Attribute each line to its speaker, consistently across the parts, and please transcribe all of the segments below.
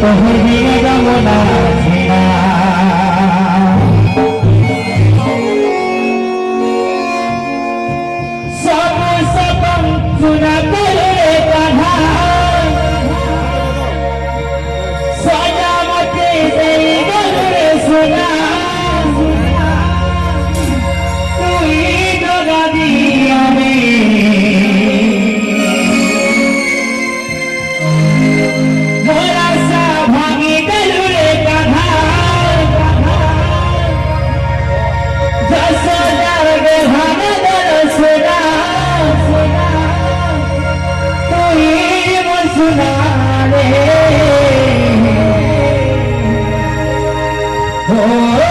Speaker 1: তোহর বিনা যমুনা ছেড়া সব সপন সুনা Oh,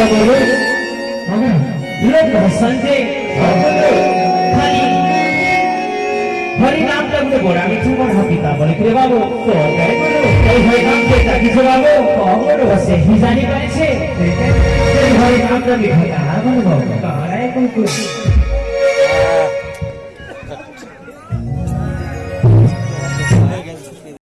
Speaker 1: तपाईँले सन्जय खालि हरिनाम जब बोर हामी ठुलो पिता भनेको बाबु हरिनाम देख्दा कि बाबु हाम्रो बसे हिजानी मान्छे हरिनाम जब
Speaker 2: हराएको